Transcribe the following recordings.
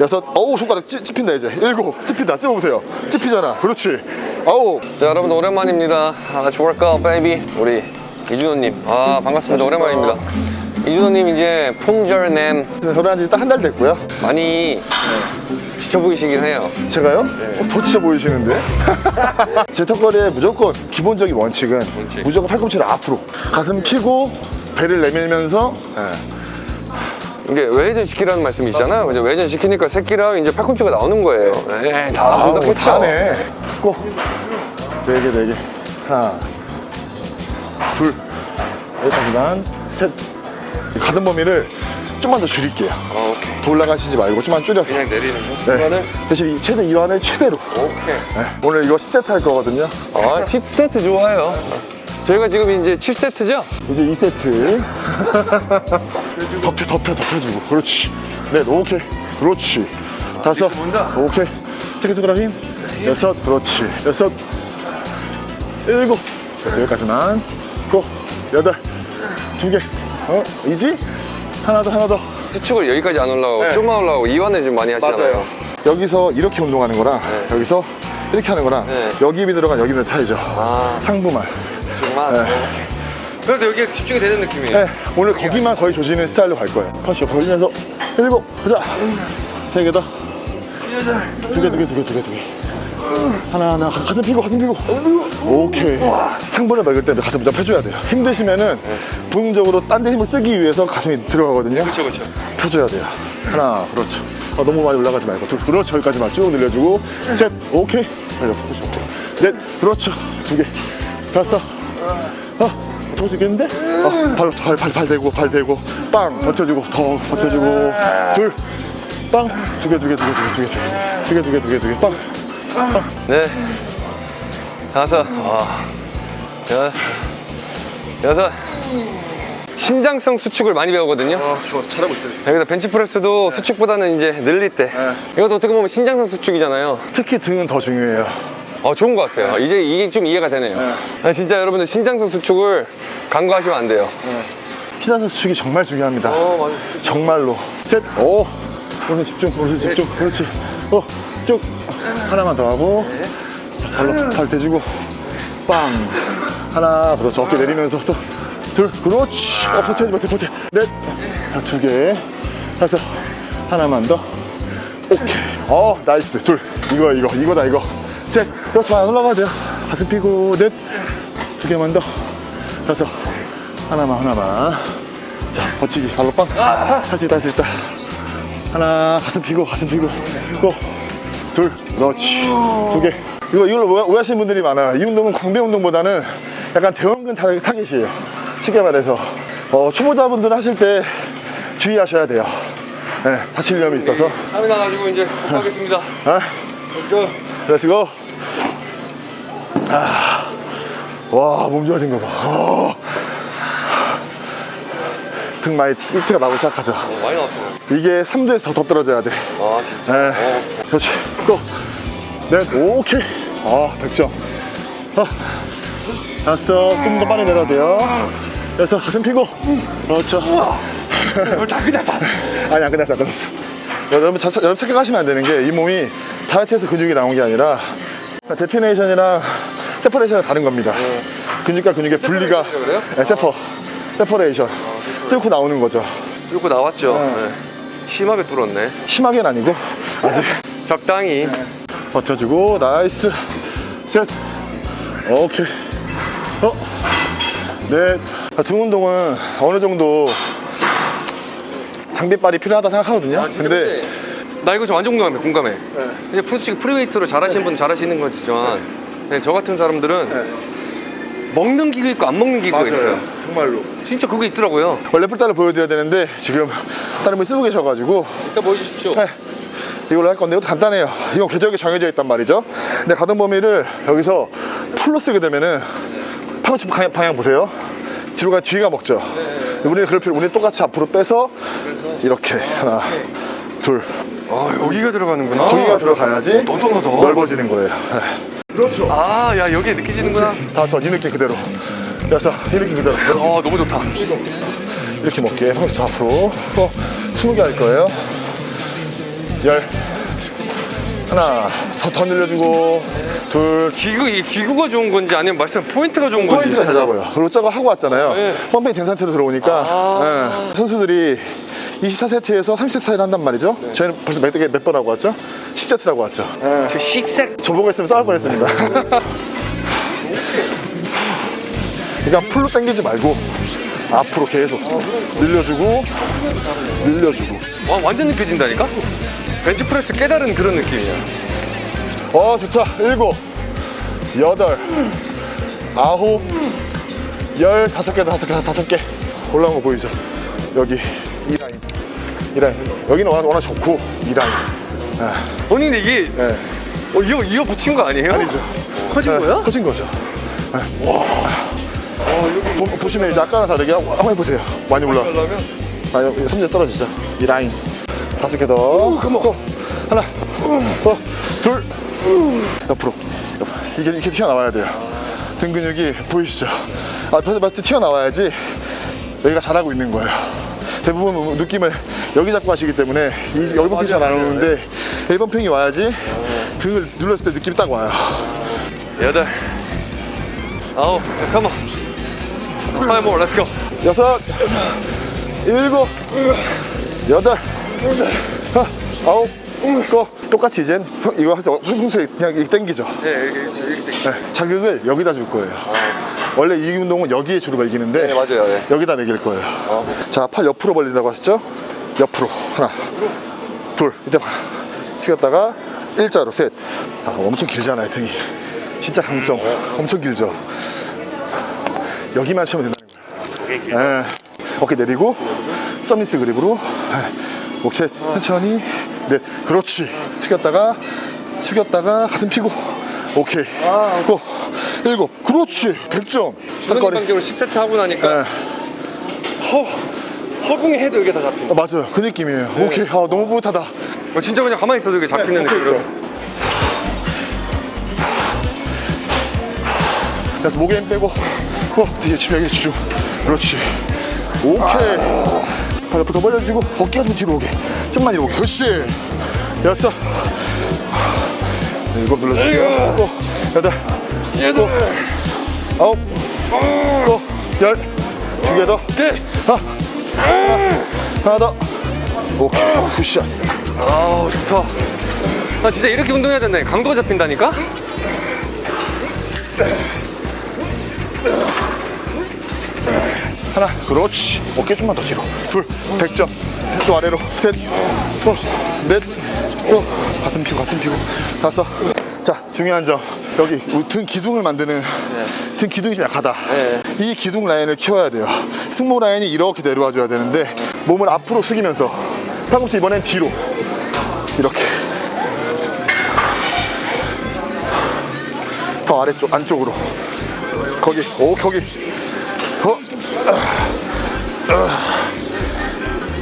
여섯 어우 손가락 찝, 찝힌다 이제. 일곱 찝힌다. 찝어보세요. 찝히잖아. 그렇지. 아홉. 자 여러분 오랜만입니다. 아 좋을까 baby 우리 이준호님. 아 반갑습니다. 오랜만입니다. 이준호님 이제 품절남. 결혼한 지 딱 한 달 됐고요. 많이 지쳐 보이시긴 해요. 제가요? 어, 더 지쳐 보이시는데? 제 턱걸이의 무조건 기본적인 원칙은 원칙. 무조건 팔꿈치를 앞으로 가슴 펴고 배를 내밀면서 예. 이게 외회전 시키라는 말씀이시잖아요 이제 외회전 시키니까 새끼랑 이제 팔꿈치가 나오는 거예요. 에이 다 아우, 분석했죠. 다네. 꼭. 네개 네개. 하나 둘. 여기까지만 셋. 가슴 범위를 좀만 더 줄일게요. 아, 오케이. 더 올라가시지 말고 좀만 줄여서. 내리는 네. 대신 이 최대 이완을 최대로. 오케이. 네. 오늘 이거 10세트 할 거거든요. 아 10세트 좋아요 저희가 지금 이제 7세트죠? 이제 2세트. 덮여 덮여 덮여주고. 그렇지. 넷 오케이. 그렇지. 다섯. 본다. 오케이. 체크 손가락 힘 여섯. 그렇지. 여섯. 일곱. 자, 여기까지만. 고. 여덟. 두개. 어? 이지? 하나 더 하나 더. 수축을 여기까지 안 올라가고 네. 좀만 올라가고 이완을 좀 많이 하시잖아요. 여기서 이렇게 운동하는 거랑 네. 여기서 이렇게 하는 거랑 네. 여기 힘이 들어간 여기 힘이 차이죠. 아. 상부만 정말 네. 그래도 여기에 집중이 되는 느낌이에요 네, 오늘 거기만 거의 조지는 스타일로 갈 거예요. 펀치 벌리면서 일곱, 가자. 세 개 더. 두 개, 두 개, 두 개, 두 개, 두 개. 하나, 하나, 가- 가슴 피고, 가슴 피고. 오케이. 상부를 먹을 때 가슴 무조건 펴줘야 돼요. 힘드시면은 본능적으로 딴 데 힘을 쓰기 위해서 가슴이 들어가거든요. 그렇죠 그렇죠 펴줘야 돼요. 하나, 그렇죠. 아, 너무 많이 올라가지 말고. 둘, 그렇죠. 여기까지만 쭉 늘려주고. 셋, 오케이. 달려, 푸시 넷, 그렇죠. 두 개. 다섯. 어, 더수 있겠는데? 어, 발, 발, 발, 발 대고, 발 대고. 빵, 버텨주고, 더 버텨주고. 둘, 빵. 두 개, 두 개, 두 개, 두 개, 두 개, 두 개. 두 개, 두 개, 두 개, 두 개. 빵. 네 다섯 아, 여, 여섯 신장성 수축을 많이 배우거든요 아, 좋아. 잘하고 있어요. 여기다 벤치프레스도 수축보다는 이제 늘릴 때 이것도 어떻게 보면 신장성 수축이잖아요 특히 등은 더 중요해요. 어 좋은 것 같아요 이제 이게 좀 이해가 되네요 아, 진짜 여러분들 신장성 수축을 간과하시면 안 돼요 신한선 수축이 정말 중요합니다. 어 맞아 정말로. 셋. 오. 오늘 집중. 오늘 집중. 그렇지. 어. 쭉. 하나만 더 하고. 자, 발로 발 대주고. 빵. 하나. 그렇죠. 어깨 내리면서 또. 둘. 그렇지. 어, 버텨야지, 버텨, 버텨. 넷. 자, 두 개. 다섯. 하나만 더. 오케이. 어, nice. 둘. 이거야, 이거. 이거다, 이거. 셋. 그렇죠. 안 올라가도 돼요. 가슴 피고. 넷. 두 개만 더. 다섯. 하나만, 하나만. 자, 버티기. 발로 빵. 다시, 다시, 있다. 하나, 가슴 피고, 가슴 피고. go. 둘. 그렇지. 두 개. 이거, 이걸로 오해- 오해하시는 분들이 많아요. 이 운동은 광배 운동보다는 약간 대원근 타- 타겟이에요. 쉽게 말해서. 어, 초보자분들 하실 때 주의하셔야 돼요. 네, 다칠 위험이 있어서. 땀이 나가지고 이제 못 가겠습니다 아, let's go. 아, 와, 몸 좋아진 거 봐. 어. 등 많이 띠트가 나오기 시작하죠. 많이 나왔어요 이게 3도에서 더, 더 떨어져야 돼. 아 진짜 네. 그렇지. go. 넷. 오케이. 아, 100점. 아, 다섯. 좀더 빨리 내려야 돼요. 여섯. 가슴 피고. 그렇죠. 다 끝났다 아니, 안 끝났어, 안 끝났어. 여러분, 자, 여러분 생각하시면 안 되는 게 이 몸이 다이어트에서 근육이 나온 게 아니라 definition이랑 separation은 다른 겁니다. 근육과 근육의 분리가? 네, separ. separation. 뚫고 나오는 거죠. 뚫고 나왔죠 네. 네. 심하게 뚫었네 심하게는 아니고 아직 적당히 버텨주고 nice 셋 오케이 어? 넷. 등 운동은 어느 정도 장비빨이 필요하다 생각하거든요 근데 나 이거 좀 완전 공감해 공감해. 이제 프로치기 free weight로 잘하시는 분은 잘하시는 거지만 네, 저 같은 사람들은 먹는 기구 있고 안 먹는 기구가 있어요. 정말로. 진짜 그게 있더라고요. 원래 풀단을 보여드려야 되는데 지금 다른 분이 쓰고 계셔가지고. 이따 보여주십시오. 네. 이걸로 할 건데 이것도 간단해요. 이건 궤적이 정해져 있단 말이죠. 근데 가동 범위를 여기서 풀로 쓰게 되면은 팔꿈치 방향, 방향 보세요. 뒤로 가 뒤가 먹죠. 우리는 그럴 필요 우리는 똑같이 앞으로 빼서 이렇게 하나 둘 아 여기가 들어가는구나. 거기가 들어가야지 넓어지는 거예요. 네. 그렇죠. 아 야 여기에 느껴지는구나. 다섯 이 느낌 그대로. 여섯 이 느낌 그대로. 아 너무 좋다. 이렇게 먹게. 팔꿈치 더 앞으로. 또 스무 개할 거예요. 열. 하나 더, 더 늘려주고. 둘. 기구 이 기구가 좋은 건지 아니면 말씀 포인트가 좋은 건지. 포인트가 잘 잡아요. 그리고 저거 하고 왔잖아요. 네. pumping 된 상태로 들어오니까. 예. 선수들이 24세트에서 30세트 사이를 한단 말이죠. 저희는 벌써 몇, 몇 번 하고 왔죠? 10세트 하고 왔죠? 지금 식색. 저보고 있으면 싸울 뻔했습니다. 그러니까 풀로 당기지 말고 앞으로 계속 늘려주고 늘려주고. 와 완전 느껴진다니까. 벤치프레스 깨달은 그런 느낌이야. 어 좋다. 일곱 여덟 아홉 열 다섯 개 다섯 개 다섯 개. 올라온 거 보이죠? 여기 이 라인 이 라인 여기는 워낙, 워낙 좋고 이 라인 아, 아니 근데 이게 네. 어, 이어 이어 붙인 거 아니에요? 아니죠. 커진 네, 거야? 커진 거죠. 보, 보시면 이제 아까랑 다르게 한번 해보세요. 많이 올라. 그러면? 아니 섬재 떨어지죠. 이 라인. 다섯 개더. 또 하나 더둘. 옆으로. 옆. 이게 이렇게 튀어나와야 돼요. 등 근육이 보이시죠? 앞에서 봤을 때 튀어나와야지 여기가 잘하고 있는 거예요. 대부분 느낌을 여기 잡고 하시기 때문에 이 여기 pumping이 잘 안 오는데 여기 pumping이 와야지 등을 눌렀을 때 느낌이 딱 와요 여덟 아홉 잠깐만 five more let's go 여섯, 일곱, 여덟, 하, 아홉, 거 똑같이 이젠 이거 하죠. 평소에 그냥 이렇게 당기죠. 네 이렇게 이렇게 네, 자극을 여기다 줄 거예요. 원래 이 운동은 여기에 주로 매기는데 네 맞아요 네. 여기다 매길 거예요. 자, 팔 옆으로 벌린다고 하시죠? 옆으로 하나, 둘, 이때 봐. 숙였다가 일자로 셋. 아, 엄청 길잖아요 등이. 진짜 강점. 엄청 길죠. 여기만 치면 된다는 거예요. 예. 어깨 내리고 서미스 그립으로 예. 목셋 천천히 넷 그렇지 숙였다가 숙였다가 가슴 피고 오케이 고 일곱 그렇지 100점 주는 턱걸이 관계로 10세트 하고 나니까 예. 허 허공에 해도 이게 다 잡힌다 어, 맞아요. 그 느낌이에요. 오케이. 아, 너무 뿌듯하다. 어, 진짜 그냥 가만히 있어도 이게 잡히는 오케이, 느낌으로. 있죠. 그래서 목에 힘 빼고 어 뒤에 집에 여기 주죠. 그렇지. 오케이. 발 옆으로 더 벌려주고 어깨가 좀 뒤로 오게. 좀만 뒤로 오게. 그렇지. 여섯 일곱 눌러줄게요. 또. 여덟. 얘들 아홉. 또열두 개 더. 오케이 하나 하나. 더 오케이. 굿샷. 아우 좋다. 아 진짜 이렇게 운동해야 된다 강도가 잡힌다니까? 하나. 그렇지. 어깨 좀만 더 뒤로. 둘. 100점. 또 아래로. 셋넷또. 가슴 피고 가슴 피고. 다섯 자 중요한 점. 여기 등 기둥을 만드는 등 기둥이 좀 약하다. 네. 이 기둥 라인을 키워야 돼요. 승모 라인이 이렇게 내려와 줘야 되는데 몸을 앞으로 숙이면서 팔꿈치 이번엔 뒤로. 이렇게. 더 아래쪽 안쪽으로. 거기 오 거기. 어,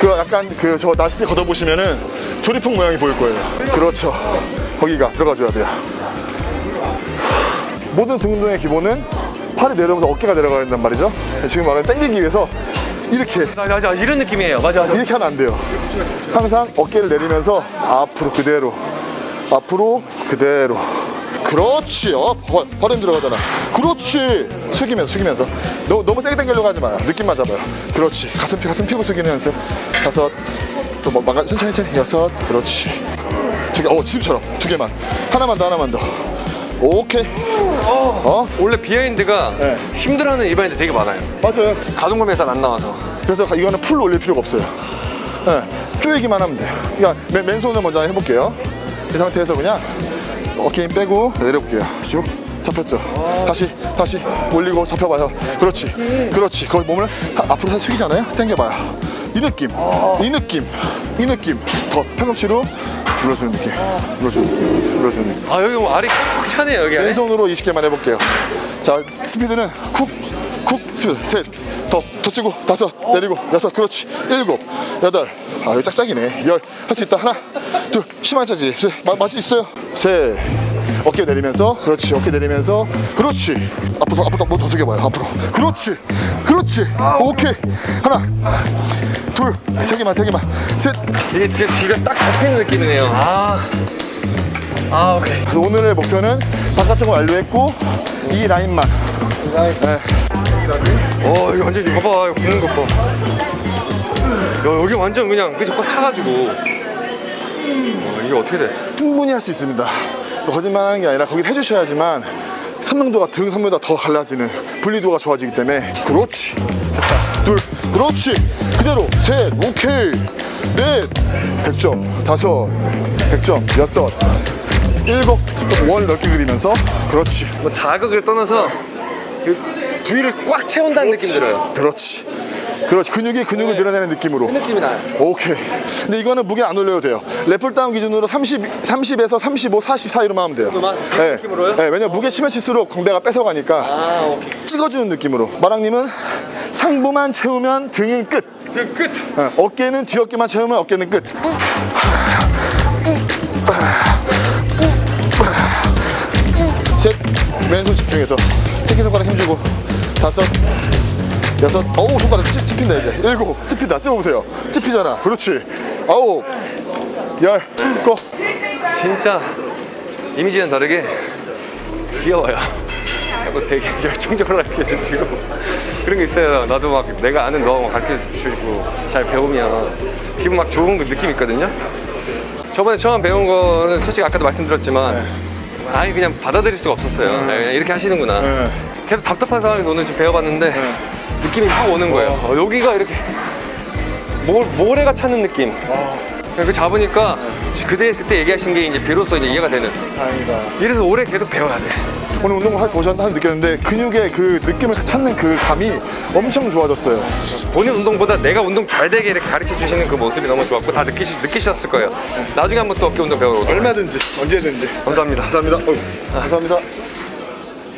그 약간 그저 나시티 걷어 보시면은 조리풍 모양이 보일 거예요. 그렇죠. 거기가 들어가 줘야 돼요. 모든 등 운동의 기본은 팔이 내려오면서 어깨가 내려가야 된단 말이죠. 지금 말하는 당기기 위해서 이렇게 맞아 맞아 이런 느낌이에요. 맞아 맞아. 이렇게 하면 안 돼요. 항상 어깨를 내리면서 앞으로 그대로 앞으로 그대로. 그렇지. 어 버- 버린 들어가잖아. 그렇지. 숙이면서 숙이면서. 너무, 너무 세게 당기려고 하지 마요. 느낌만 잡아요. 그렇지. 가슴 피 가슴 피고 숙이는 연습. 다섯. 또 뭐, 막아 천천히 천천히. 여섯. 그렇지 두 개 어 지금처럼 두 개만 하나만 더 하나만 더 오케이 어 원래 behind가 네. 힘들어하는 일반인들 되게 많아요 맞아요 가동범위 잘 안 나와서 그래서 이거는 full로 올릴 필요가 없어요. 네, 쪼이기만 하면 돼요. 그러니까 맨, 맨손을 먼저 해볼게요. 이 상태에서 그냥 어깨 힘 빼고 내려볼게요. 쭉 잡혔죠. 다시 다시 올리고 잡혀봐요. 그렇지, 그렇지. 거기 몸을 하- 앞으로 숙이잖아요. 당겨봐요. 이 느낌, 이 느낌, 이 느낌. 더 팔꿈치로 눌러주는 느낌, 눌러주는 느낌, 눌러주는 느낌. 아 여기 뭐 알이 꽉 차네요 여기 안에 왼손으로 20개만 해볼게요. 자, 스피드는 쿡, 쿡, 스피드. 셋, 더, 더 치고, 다섯, 내리고, 여섯, 그렇지. 일곱, 여덟. 아, 이거 짝짝이네. 열. 할 수 있다. 하나, 둘, 심한 차지. 마실 수 있어요. 셋, 어깨 내리면서 그렇지 어깨 내리면서 그렇지 앞으로 더, 앞으로 더, 뭐더 숙여봐요 앞으로 그렇지 그렇지 오케이 하나 둘 세 개만 세 개만 셋 이게 지금 뒤가 딱 잡히는 느낌이네요. 아, 아 오케이. 오늘의 목표는 바깥쪽을 완료했고 이 라인만 네. 어 이거 완전 이거 봐봐 이거 붙는 것 봐. 야 여기 완전 그냥 그저 꽉 차가지고. 어, 이게 어떻게 돼? 충분히 할 수 있습니다 거짓말 하는 게 아니라 거기를 해주셔야지만 선명도가 등 선명도가 더 갈라지는 분리도가 좋아지기 때문에 그렇지. 둘 그렇지. 그대로 셋 오케이. 넷 100점 다섯 100점 여섯 일곱 원 넓게 그리면서 그렇지. 뭐 자극을 떠나서 그 부위를 꽉 채운다는 느낌 들어요. 그렇지 그렇지 근육이 근육을 밀어내는 느낌으로 느낌이 나요. 오케이. 근데 이거는 무게 안 올려도 돼요. 래플 다운 기준으로 30, 30에서 35, 40 사이로만 하면 돼요. 정도만? 네. 느낌으로요? 네, 왜냐면 무게 치면 칠수록 광배가 뺏어가니까 아 오케이. 찍어주는 느낌으로. 마랑님은 상부만 채우면 등은 끝. 지금 끝. 어, 어깨는 뒤어깨만 채우면 어깨는 끝. 셋, 왼손 집중해서 새끼손가락 힘주고 다섯, 여섯, 어우 손가락 찝, 찝힌다 이제 일곱, 찝힌다 찝어보세요 찝히잖아 그렇지 아홉, 열, 고 진짜 이미지는 다르게 귀여워요. 약간 되게 열정적으로 가르쳐 주시고 그런 게 있어요. 나도 막 내가 아는 노하우 가르쳐 주시고 잘 배우면 기분 막 좋은 그 느낌 있거든요. 저번에 처음 배운 거는 솔직히 아까도 말씀드렸지만 아예 그냥 받아들일 수가 없었어요. 아, 그냥 이렇게 하시는구나. 네. 계속 답답한 상황에서 오늘 좀 배워봤는데 느낌이 확 오는 거예요. 어, 여기가 이렇게 모, 모래가 차는 느낌. 그 잡으니까 그때 그때 얘기하신 게 이제 비로소 이제 이해가 되는. 다행이다 이래서 오래 계속 배워야 돼. 오늘 운동을 할 보셨나 느꼈는데 근육의 그 느낌을 찾는 그 감이 엄청 좋아졌어요 본인 운동보다 내가 운동 잘 되게 이렇게 가르쳐 주시는 그 모습이 너무 좋았고 다 느끼시, 느끼셨을 거예요. 나중에 한번 또 어깨 운동 배우러 오도록. 얼마든지 언제든지 감사합니다. 감사합니다 어휴, 감사합니다